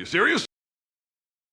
You serious?